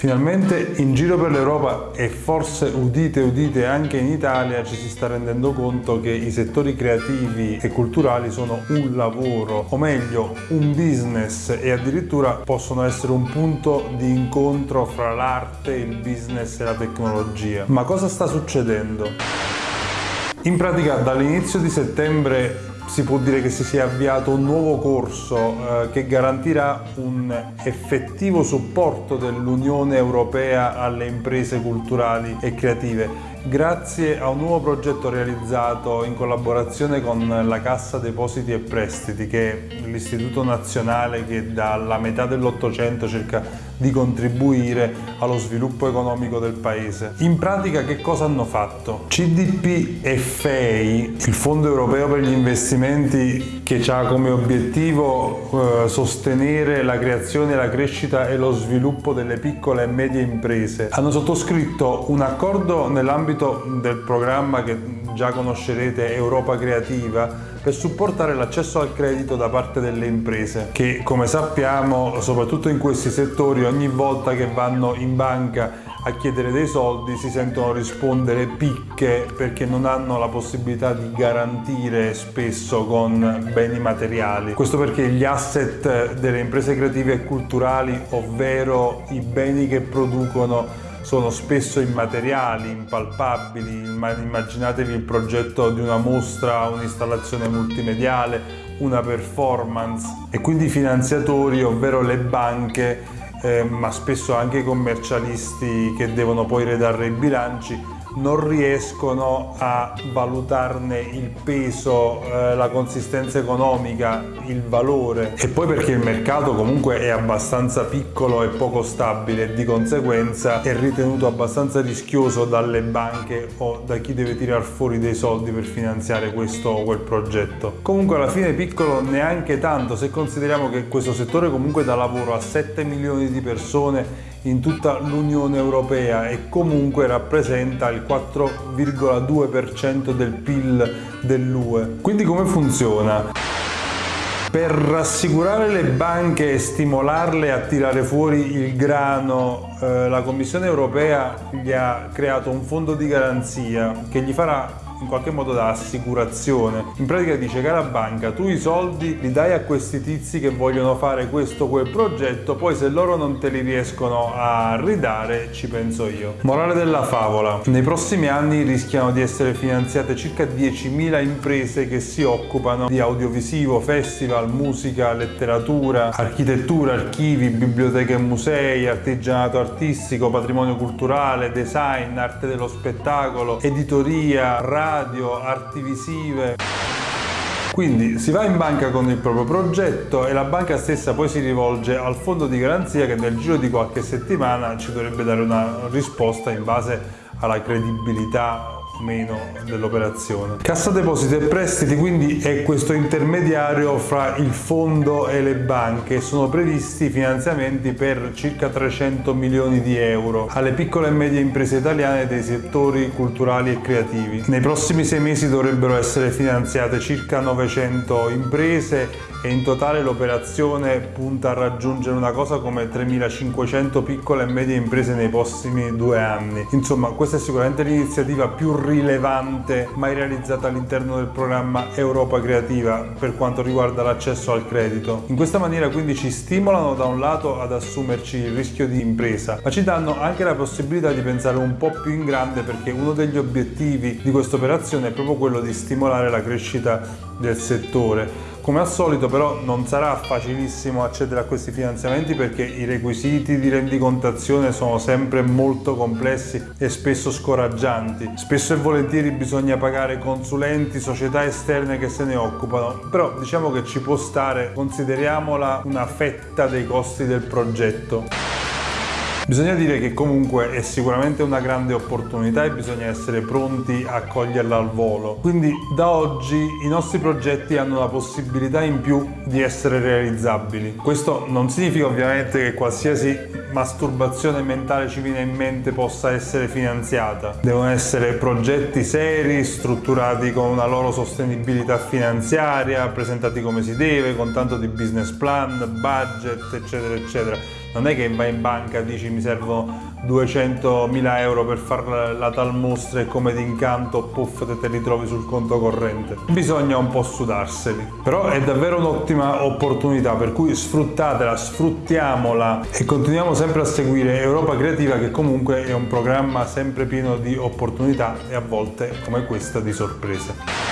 Finalmente in giro per l'Europa e forse udite udite anche in Italia ci si sta rendendo conto che i settori creativi e culturali sono un lavoro, o meglio un business e addirittura possono essere un punto di incontro fra l'arte, il business e la tecnologia. Ma cosa sta succedendo? In pratica dall'inizio di settembre si può dire che si sia avviato un nuovo corso eh, che garantirà un effettivo supporto dell'Unione Europea alle imprese culturali e creative grazie a un nuovo progetto realizzato in collaborazione con la Cassa Depositi e Prestiti che è l'istituto nazionale che dalla metà dell'Ottocento cerca di contribuire allo sviluppo economico del paese. In pratica che cosa hanno fatto? CDP e FEI, il Fondo Europeo per gli Investimenti che ha come obiettivo eh, sostenere la creazione, la crescita e lo sviluppo delle piccole e medie imprese, hanno sottoscritto un accordo nell'ambito del programma che già conoscerete Europa Creativa per supportare l'accesso al credito da parte delle imprese che come sappiamo soprattutto in questi settori ogni volta che vanno in banca a chiedere dei soldi si sentono rispondere picche perché non hanno la possibilità di garantire spesso con beni materiali. Questo perché gli asset delle imprese creative e culturali, ovvero i beni che producono sono spesso immateriali, impalpabili, immaginatevi il progetto di una mostra, un'installazione multimediale, una performance. E quindi i finanziatori, ovvero le banche, eh, ma spesso anche i commercialisti che devono poi redarre i bilanci, non riescono a valutarne il peso, eh, la consistenza economica, il valore e poi perché il mercato comunque è abbastanza piccolo e poco stabile di conseguenza è ritenuto abbastanza rischioso dalle banche o da chi deve tirar fuori dei soldi per finanziare questo o quel progetto. Comunque alla fine piccolo neanche tanto se consideriamo che questo settore comunque dà lavoro a 7 milioni di persone in tutta l'Unione Europea e comunque rappresenta il 4,2% del PIL dell'UE. Quindi come funziona? Per rassicurare le banche e stimolarle a tirare fuori il grano, eh, la Commissione europea gli ha creato un fondo di garanzia che gli farà in qualche modo da assicurazione. In pratica dice cara banca tu i soldi li dai a questi tizi che vogliono fare questo o quel progetto poi se loro non te li riescono a ridare ci penso io. Morale della favola. Nei prossimi anni rischiano di essere finanziate circa 10.000 imprese che si occupano di audiovisivo, festival, musica, letteratura, architettura, archivi, biblioteche e musei, artigianato artistico, patrimonio culturale, design, arte dello spettacolo, editoria, radio radio, arti visive. Quindi si va in banca con il proprio progetto e la banca stessa poi si rivolge al fondo di garanzia che nel giro di qualche settimana ci dovrebbe dare una risposta in base alla credibilità meno dell'operazione. Cassa depositi e prestiti quindi è questo intermediario fra il fondo e le banche sono previsti finanziamenti per circa 300 milioni di euro alle piccole e medie imprese italiane dei settori culturali e creativi. Nei prossimi sei mesi dovrebbero essere finanziate circa 900 imprese e in totale l'operazione punta a raggiungere una cosa come 3.500 piccole e medie imprese nei prossimi due anni. Insomma questa è sicuramente l'iniziativa più rilevante mai realizzata all'interno del programma Europa Creativa per quanto riguarda l'accesso al credito. In questa maniera quindi ci stimolano da un lato ad assumerci il rischio di impresa, ma ci danno anche la possibilità di pensare un po' più in grande perché uno degli obiettivi di questa operazione è proprio quello di stimolare la crescita del settore come al solito però non sarà facilissimo accedere a questi finanziamenti perché i requisiti di rendicontazione sono sempre molto complessi e spesso scoraggianti. Spesso e volentieri bisogna pagare consulenti, società esterne che se ne occupano, però diciamo che ci può stare, consideriamola una fetta dei costi del progetto. Bisogna dire che comunque è sicuramente una grande opportunità e bisogna essere pronti a coglierla al volo. Quindi da oggi i nostri progetti hanno la possibilità in più di essere realizzabili. Questo non significa ovviamente che qualsiasi masturbazione mentale ci viene in mente possa essere finanziata. Devono essere progetti seri, strutturati con una loro sostenibilità finanziaria, presentati come si deve, con tanto di business plan, budget, eccetera, eccetera non è che vai in banca e dici mi servono 200.000 euro per fare la tal mostra e come d'incanto puff te, te li trovi sul conto corrente. Bisogna un po' sudarseli. Però è davvero un'ottima opportunità per cui sfruttatela sfruttiamola. E continuiamo sempre a seguire Europa Creativa che comunque è un programma sempre pieno di opportunità e a volte come questa di sorprese